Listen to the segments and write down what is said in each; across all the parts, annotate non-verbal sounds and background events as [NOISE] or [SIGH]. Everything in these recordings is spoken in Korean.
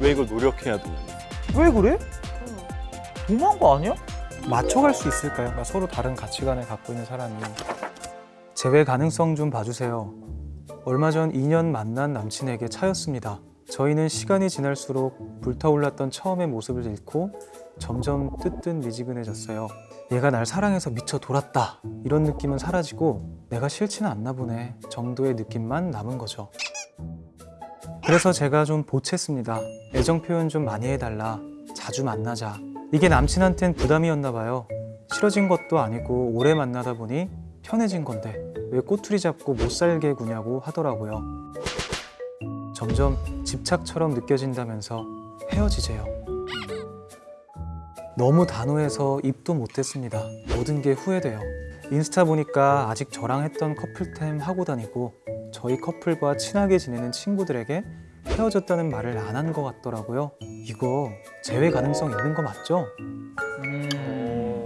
왜 이걸 노력해야 되냐. 왜 그래? 너무한 거 아니야? 맞춰갈 수 있을까요? 그러니까 서로 다른 가치관을 갖고 있는 사람이 재회 가능성 좀 봐주세요. 얼마 전 2년 만난 남친에게 차였습니다. 저희는 시간이 지날수록 불타올랐던 처음의 모습을 잃고 점점 뜨뜻 미지근해졌어요. 얘가 날 사랑해서 미쳐 돌았다 이런 느낌은 사라지고 내가 싫지는 않나 보네 정도의 느낌만 남은 거죠. 그래서 제가 좀 보챘습니다. 애정 표현 좀 많이 해달라. 자주 만나자. 이게 남친한텐 부담이었나 봐요. 싫어진 것도 아니고 오래 만나다 보니 편해진 건데 왜 꼬투리 잡고 못 살게 구냐고 하더라고요. 점점 집착처럼 느껴진다면서 헤어지재요. 너무 단호해서 입도 못했습니다. 모든 게 후회돼요. 인스타 보니까 아직 저랑 했던 커플템 하고 다니고 저희 커플과 친하게 지내는 친구들에게 헤어졌다는 말을 안 한 것 같더라고요. 이거 재회 가능성 있는 거 맞죠?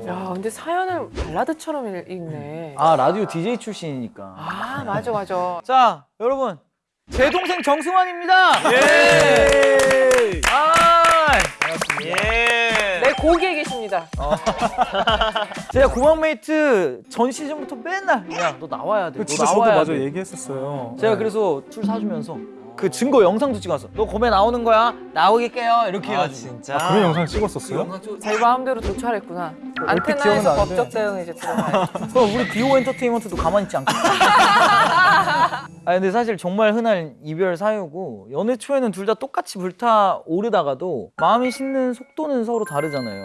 야, 근데 사연을 발라드처럼 읽- 읽네. 아 라디오 DJ 출신이니까. 아, 맞아, 맞아. 자 여러분 제 동생 정승환입니다. 예. 아 예. 내 고기에 계십니다. [LAUGHS] 제가 고막메이트 전 시즌부터 맨날 야 너 나와야 돼. 너 진짜 저도 나와야 맞아 돼. 얘기했었어요. 제가 그래서 술 사주면서 그 증거 영상도 찍었어. 너 고메 나오는 거야. 나오게게요. 이렇게 해가지고. 진짜. 아, 그런 영상 찍었었어요? 자기 마음대로. 얼핏 기억은 안테나에서. 법적 대응 이제 들어가요. 그럼 [LAUGHS] 우리 디오 엔터테인먼트도 가만히 있지 않겠어. [LAUGHS] 아 근데 사실 정말 흔한 이별 사유고 연애 초에는 둘 다 똑같이 불타 오르다가도 마음이 식는 속도는 서로 다르잖아요.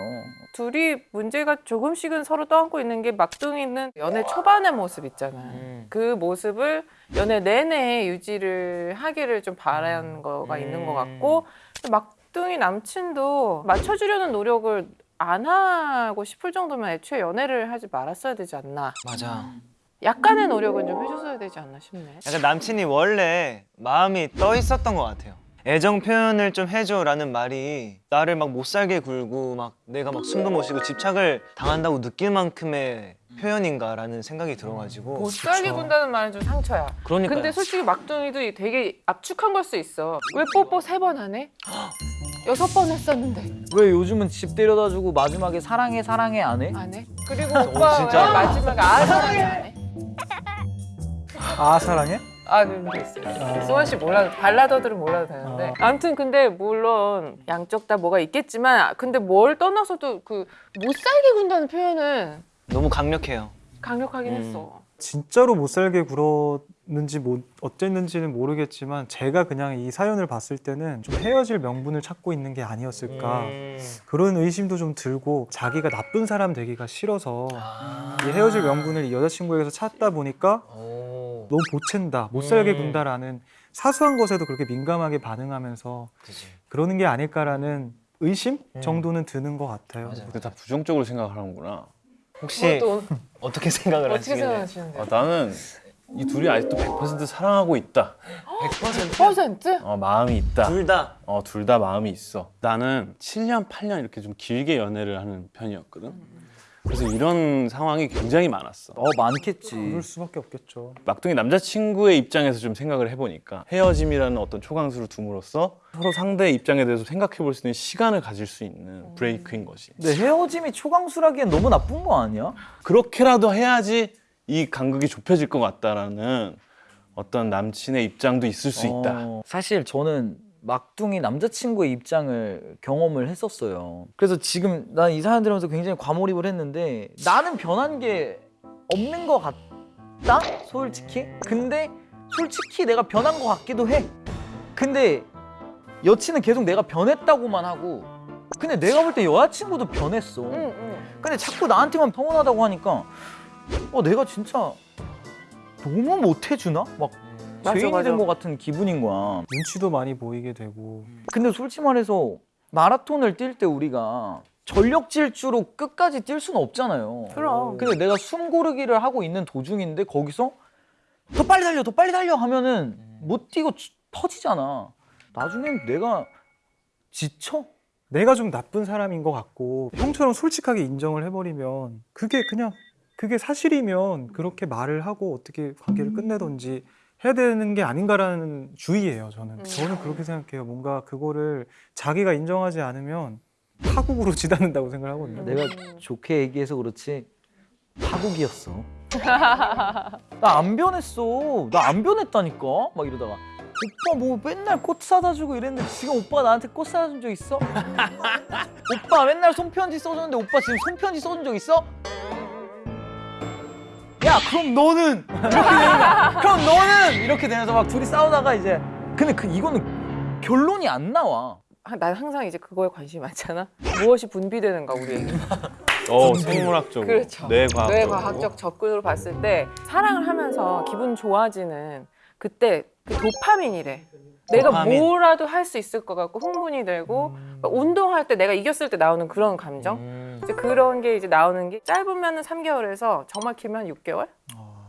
둘이 문제가 조금씩은 서로 떠안고 있는 게 막둥이는 연애 초반의 모습 있잖아요. 음. 그 모습을 연애 내내 유지를 하기를 좀 바라는 거가 있는 것 같고 막둥이 남친도 맞춰주려는 노력을 안 하고 싶을 정도면 애초에 연애를 하지 말았어야 되지 않나. 맞아. 약간의 노력은 좀 해줬어야 되지 않나 싶네. 약간 남친이 원래 마음이 떠 있었던 것 같아요. 애정 표현을 좀 해줘라는 말이 나를 막 못 살게 굴고 막 내가 막 숨도 못 쉬고 집착을 당한다고 느낄 만큼의 표현인가라는 생각이 들어가지고 못 살게 군다는 말은 좀 상처야. 그러니까요. 근데 솔직히 막둥이도 되게 압축한 걸 수 있어. 왜 뽀뽀 세 번 하네? [GASPS] 여섯 번 했었는데 왜 요즘은 집 데려다 주고 마지막에 사랑해 사랑해 안 해? 안 해? 그리고 오빠 진짜? 왜 마지막에 아 사랑해 안 해? 아 사랑해? 아게 있어요. 수원 씨 몰라도 발라더들은 몰라도 되는데 아무튼 근데 물론 양쪽 다 뭐가 있겠지만 근데 뭘 떠나서도 그 못 살게 군다는 표현은 너무 강력해요. 강력하긴 음. 했어. 진짜로 못 살게 굴었는지 뭐 어땠는지는 모르겠지만 제가 그냥 이 사연을 봤을 때는 좀 헤어질 명분을 찾고 있는 게 아니었을까 음. 그런 의심도 좀 들고 자기가 나쁜 사람 되기가 싫어서 이 헤어질 명분을 이 여자친구에게서 찾다 보니까 오. 너무 보챈다 못 살게 음. 군다라는 사소한 것에도 그렇게 민감하게 반응하면서 그치. 그러는 게 아닐까라는 의심 음. 정도는 드는 것 같아요. 맞아요. 근데 다 부정적으로 생각하는구나. 혹시 또 [LAUGHS] 어떻게 생각을 어떻게 하시길래? 생각하시는데? 아, 나는 이 둘이 아직도 100% 사랑하고 있다. 100%? 어, 마음이 있다. 둘 다. 어, 둘 다 마음이 있어. 나는 7년, 8년 이렇게 좀 길게 연애를 하는 편이었거든. 그래서 이런 상황이 굉장히 많았어. 어 많겠지. 그럴 수밖에 없겠죠. 막둥이 남자친구의 입장에서 좀 생각을 해보니까 헤어짐이라는 어떤 초강수를 둠으로써 서로 상대의 입장에 대해서 생각해 볼 수 있는 시간을 가질 수 있는 브레이크인 것이. 근데 헤어짐이 초강수라기엔 너무 나쁜 거 아니야? 그렇게라도 해야지 이 간극이 좁혀질 것 같다라는 어떤 남친의 입장도 있을 수 있다. 어, 사실 저는 막둥이 남자친구의 입장을 경험을 했었어요. 그래서 지금 난 이 사연 들으면서 굉장히 과몰입을 했는데 나는 변한 게 없는 것 같다? 솔직히? 근데 솔직히 내가 변한 것 같기도 해. 근데 여친은 계속 내가 변했다고만 하고 근데 내가 볼 때 여자친구도 변했어. 응, 응. 근데 자꾸 나한테만 평온하다고 하니까 어 내가 진짜 너무 못해주나? 막 맞아, 죄인이. 된 것 같은 기분인 거야. 눈치도 많이 보이게 되고 근데 솔직히 말해서 마라톤을 뛸 때 우리가 전력 질주로 끝까지 뛸 수는 없잖아요. 그럼. 근데 내가 숨 고르기를 하고 있는 도중인데 거기서 더 빨리 달려, 더 빨리 달려 하면은 못 뛰고 지- 터지잖아. 나중엔 내가 지쳐. 내가 좀 나쁜 사람인 것 같고 형처럼 솔직하게 인정을 해버리면 그게 그냥 그게 사실이면 그렇게 말을 하고 어떻게 관계를 끝내던지 해야 되는 게 아닌가라는 주의예요. 저는 음. 저는 그렇게 생각해요. 뭔가 그거를 자기가 인정하지 않으면 파국으로 [LAUGHS] 지닫는다고 생각하거든요. 내가 좋게 얘기해서 그렇지 파국이었어. [LAUGHS] 나 안 변했어. 나 안 변했다니까. 막 이러다가 오빠 뭐 맨날 꽃 사다 주고 이랬는데 지금 오빠 나한테 꽃 사다 준 적 있어? [LAUGHS] 오빠 맨날 손편지 써줬는데 오빠 지금 손편지 써준 적 있어? 야 그럼 너는. 그럼 너는 이렇게 되면서 막 둘이 싸우다가 이제 근데 그 이거는 결론이 안 나와. 아, 난 항상 이제 그거에 관심이 많잖아. 무엇이 분비되는가 우리에게. 어, 생물학적으로, 그렇죠. 뇌과학적으로. 뇌과학적 접근으로 봤을 때 사랑을 하면서 기분 좋아지는 그때 그 도파민이래. 내가 도파민. 뭐라도 할 수 있을 것 같고 흥분이 되고 막 운동할 때 내가 이겼을 때 나오는 그런 감정. 음. 이제 그런 게 이제 나오는 게 짧으면은 3개월에서 정확히면 6개월.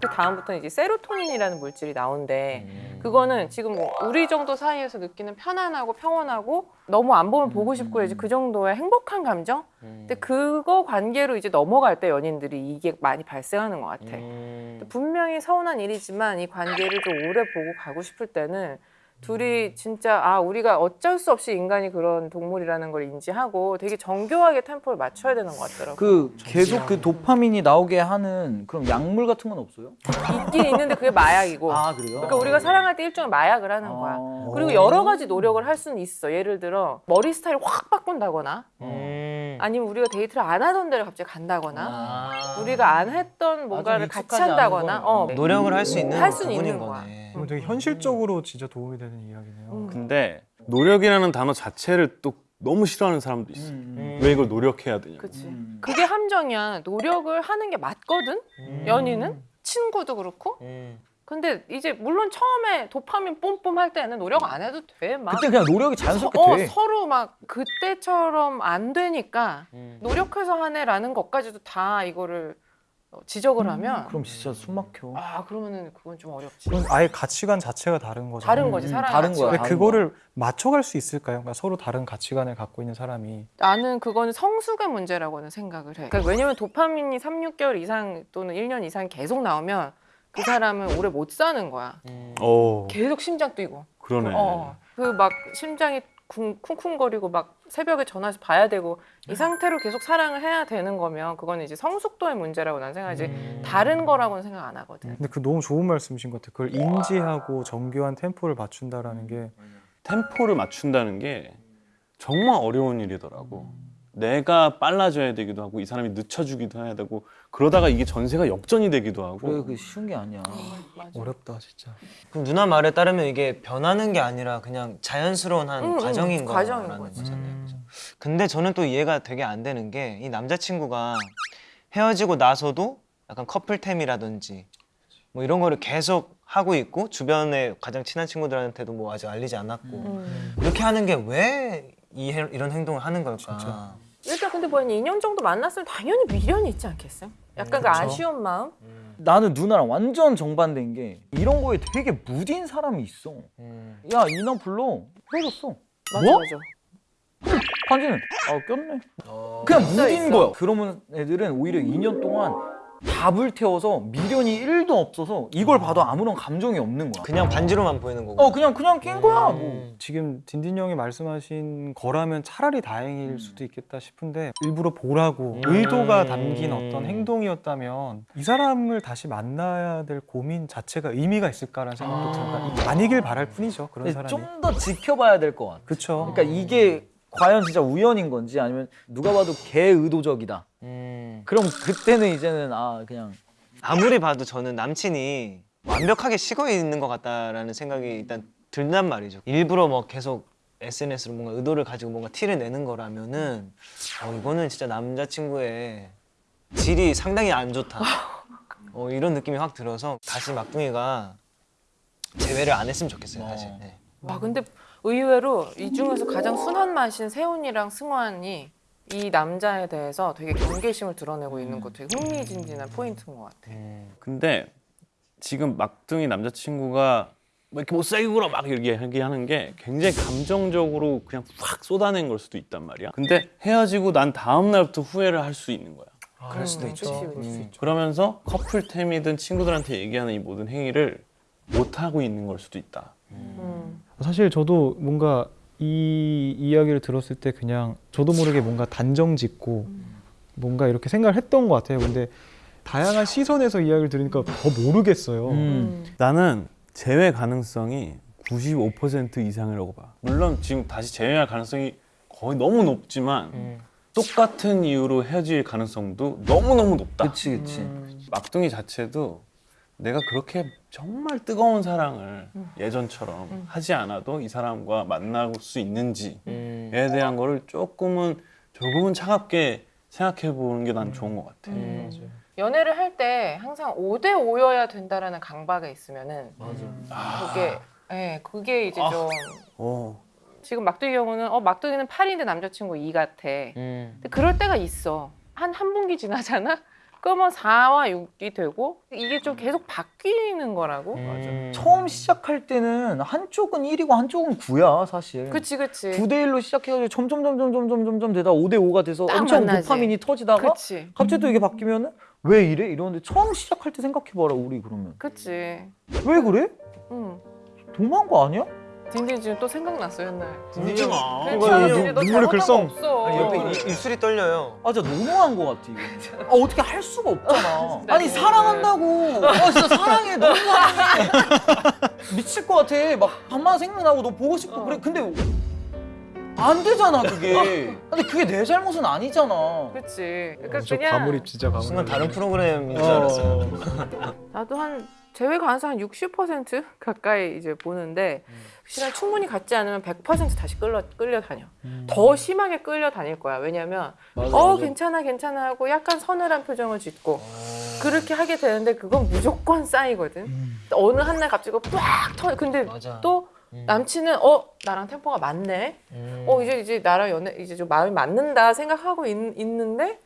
그 다음부터는 이제 세로토닌이라는 물질이 나온대. 음. 그거는 지금 뭐 우리 정도 사이에서 느끼는 편안하고 평온하고 너무 안 보면 보고 싶고 이제 그 정도의 행복한 감정. 음. 근데 그거 관계로 이제 넘어갈 때 연인들이 이게 많이 발생하는 것 같아. 음. 분명히 서운한 일이지만 이 관계를 좀 오래 보고 가고 싶을 때는 둘이 진짜 아 우리가 어쩔 수 없이 인간이 그런 동물이라는 걸 인지하고 되게 정교하게 템포를 맞춰야 되는 것 같더라고. 그 계속 그 도파민이 나오게 하는 그런 약물 같은 건 없어요? 있긴 있는데 그게 마약이고. 아 그래요? 그러니까 우리가 사랑할 때 일종의 마약을 하는 거야. 아. 그리고 여러 가지 노력을 할 수는 있어. 예를 들어 머리 스타일을 확 바꾼다거나 음. 아니면 우리가 데이트를 안 하던 데를 갑자기 간다거나 아. 우리가 안 했던 뭔가를 같이 익숙하지 않은 한다거나. 어, 노력을 할 수 있는 할 수는 부분인 있는 거야. 그럼 되게 현실적으로 진짜 도움이 되는 이야기네요. 음. 근데 노력이라는 단어 자체를 또 너무 싫어하는 사람도 있어. 음. 왜 이걸 노력해야 되냐. 그치. 음. 그게 함정이야. 노력을 하는 게 맞거든. 음. 연인은 친구도 그렇고. 음. 근데 이제 물론 처음에 도파민 뽐뽐 할 때는 노력 안 해도 돼. 막 그때 그냥 노력이 서, 자연스럽게 어, 돼. 서로 막 그때처럼 안 되니까 음. 노력해서 하네라는 것까지도 다 이거를 어, 지적을 하면 그럼 진짜 숨 막혀. 아 그러면은 그건 좀 어렵지. 그건 아예 가치관 자체가 다른 거죠. 다른 거지 음, 사람 다른 거야. 근데 그거를 맞춰갈 수 있을까요? 그러니까 서로 다른 가치관을 갖고 있는 사람이 나는 그거는 성숙의 문제라고는 생각을 해. 그러니까 왜냐면 도파민이 3, 6개월 이상 또는 1년 이상 계속 나오면 그 사람은 오래 못 사는 거야. 음. 어, 계속 심장 뛰고. 그러네. 어. 그 막 심장이 쿵- 쿵쿵거리고 막 새벽에 전화해서 봐야 되고 이 상태로 계속 사랑을 해야 되는 거면 그건 이제 성숙도의 문제라고 난 생각하지 음. 다른 거라고는 생각 안 하거든. 근데 그 너무 좋은 말씀이신 것 같아요. 그걸 인지하고 정교한 템포를 맞춘다라는 게 템포를 맞춘다는 게 정말 어려운 일이더라고. 내가 빨라져야 되기도 하고 이 사람이 늦춰주기도 해야 되고 그러다가 이게 전세가 역전이 되기도 하고 그래 그 쉬운 게 아니야. 맞아. 어렵다 진짜. 그럼 누나 말에 따르면 이게 변하는 게 아니라 그냥 자연스러운 한 응, 응, 과정인 과정인 거라는 거지. 거잖아요. 그죠? 근데 저는 또 이해가 되게 안 되는 게 이 남자친구가 헤어지고 나서도 약간 커플템이라든지 뭐 이런 거를 계속 하고 있고 주변에 가장 친한 친구들한테도 뭐 아직 알리지 않았고 음. 이렇게 하는 게 왜 이 런 행동을 하는 걸까? 진짜. 일단 근데 뭐한 2년 정도 만났으면 당연히 미련이 있지 않겠어요? 약간 그 그쵸. 아쉬운 마음? 나는 누나랑 완전 정반대인 게 이런 거에 되게 무딘 사람이 있어. 음. 야 이나 불러 헤어졌어. 맞아 뭐? 맞아. 반지는 아 꼈네. 어. 그냥 무딘. 거야. 그러면 애들은 오히려 2년 동안 다 불태워서 미련이 1도 없어서 이걸 봐도 아무런 감정이 없는 거야. 그냥 반지로만 보이는 거고. 어 그냥 그냥 낀 거야. 뭐. 음. 지금 딘딘 형이 말씀하신 거라면 차라리 다행일 수도 있겠다 싶은데 일부러 보라고 음. 의도가 담긴 어떤 행동이었다면 이 사람을 다시 만나야 될 고민 자체가 의미가 있을까라는 생각도 아. 듭니다. 아니길 바랄 뿐이죠 그런 사람이. 좀 더 지켜봐야 될 것 같아. 그렇죠. 그러니까 이게 과연 진짜 우연인 건지 아니면 누가 봐도 개의도적이다. 음. 그럼 그때는 이제는 아 그냥 아무리 봐도 저는 남친이 완벽하게 식어 있는 것 같다라는 생각이 일단 든단 말이죠. 일부러 뭐 계속 SNS로 뭔가 의도를 가지고 뭔가 티를 내는 거라면은 어, 이거는 진짜 남자친구의 질이 상당히 안 좋다. [LAUGHS] 어, 이런 느낌이 확 들어서 다시 막둥이가 제외를 안 했으면 좋겠어요. 사실. 어. 네. 와 근데 의외로 이 중에서 가장 순한 맛인 세훈이랑 승환이 이 남자에 대해서 되게 경계심을 드러내고 있는 거 되게 흥미진진한 포인트인 것 같아. 음. 근데 지금 막둥이 남자친구가 뭐 이렇게 못살게 굴어 막 이렇게 얘기하는 게 굉장히 감정적으로 그냥 확 쏟아낸 걸 수도 있단 말이야. 근데 헤어지고 난 다음 날부터 후회를 할 수 있는 거야. 그럴 수도 음, 있죠. 음. 그러면서 커플템이든 친구들한테 얘기하는 이 모든 행위를 못 하고 있는 걸 수도 있다. 음. 사실 저도 뭔가 이 이야기를 들었을 때 그냥 저도 모르게 뭔가 단정 짓고 뭔가 이렇게 생각을 했던 것 같아요. 근데 다양한 시선에서 이야기를 들으니까 더 모르겠어요. 음. 나는 제외 가능성이 95% 이상이라고 봐. 물론 지금 다시 재회할 가능성이 거의 너무 높지만 음. 똑같은 이유로 헤어질 가능성도 너무 너무 높다. 그치 그치. 막둥이 자체도 내가 그렇게 정말 뜨거운 사랑을 예전처럼 하지 않아도 이 사람과 만날 수 있는지에 음. 대한 거를 조금은 조금은 차갑게 생각해 보는 게 난 좋은 것 같아. 음. 연애를 할 때 항상 5대 5여야 된다라는 강박에 있으면은 맞아. 그게 예, 그게 이제 아. 좀 어. 지금 막둥이 경우는 어 막둥이는 8인데 남자친구 2 같아. 음. 근데 그럴 때가 있어. 한한 분기 지나잖아. 그러면 4와 6이 되고 이게 좀 계속 바뀌는 거라고. 음. 처음 시작할 때는 한쪽은 1이고 한쪽은 9야 사실. 그치 그치. 9대 1로 시작해가지고 점점 점점 점점 점점 되다 5대 5가 돼서 딱 엄청 만나지. 도파민이 터지다가 그치. 갑자기 또 이게 바뀌면은 왜 이래 이러는데 처음 시작할 때 생각해봐라 우리 그러면 그치. 왜 그래? 응. 도망한 거 아니야? 딘딘 지금 또 생각났어 옛날. 울지 마. 잘못한 글썽. 거 옆에 이- 입술이 떨려요. 아 진짜 너무한 거 같아 이거 아 어떻게 할 수가 없잖아 [LAUGHS] 아니. 사랑한다고 아 진짜 사랑해 [LAUGHS] 너무 사랑해 미칠 것 같아 막 밤마다 생각나고 너 보고 싶고 어. 그래 근데 안 되잖아 그게 근데 그게 내 잘못은 아니잖아 그치. 그러니까 저 그냥 과몰입 진짜 과몰입. 순간 다른 프로그램인 줄 어. 알았어요. [LAUGHS] 나도 한 제외 가능성 한 60% 가까이 이제 보는데 시간 충분히 갖지 않으면 100% 다시 끌려 끌려다녀. 더 심하게 끌려다닐 거야. 왜냐면 맞아, 어 맞아. 괜찮아 괜찮아 하고 약간 서늘한 표정을 짓고 그렇게 하게 되는데 그건 무조건 쌓이거든. 어느 한 날 갑자기 빡 터. 근데 맞아. 또 음. 남친은 어 나랑 템포가 맞네. 음. 어 이제 이제 나랑 연애 이제 좀 마음이 맞는다 생각하고 있, 있는데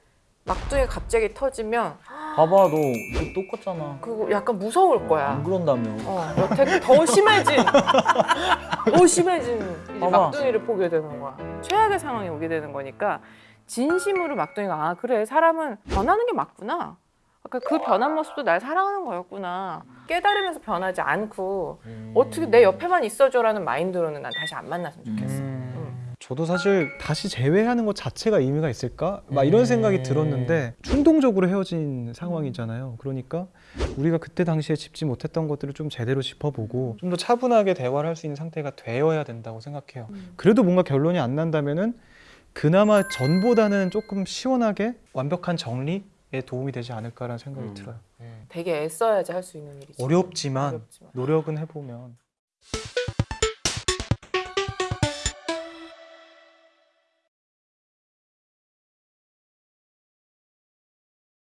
막둥이 갑자기 터지면 봐봐 너, 너 똑같잖아 그거 약간 무서울 거야. 안 그런다며 어, 여태 더 심해진, 더 심해진 이제 봐봐. 막둥이를 보게 되는 거야. 최악의 상황이 오게 되는 거니까 진심으로 막둥이가 아 그래 사람은 변하는 게 맞구나. 그 변한 모습도 날 사랑하는 거였구나. 깨달으면서 변하지 않고 음. 어떻게 내 옆에만 있어줘라는 마인드로는 난 다시 안 만났으면 좋겠어. 음. 저도 사실 다시 재회하는 것 자체가 의미가 있을까? 막 이런 생각이 음. 들었는데 충동적으로 헤어진 상황이잖아요. 그러니까 우리가 그때 당시에 짚지 못했던 것들을 좀 제대로 짚어보고 좀 더 차분하게 대화를 할 수 있는 상태가 되어야 된다고 생각해요. 음. 그래도 뭔가 결론이 안 난다면은 그나마 전보다는 조금 시원하게 완벽한 정리에 도움이 되지 않을까라는 생각이 음. 들어요. 음. 되게 애써야지 할 수 있는 일이지. 어렵지만 어렵지만. 노력은 해보면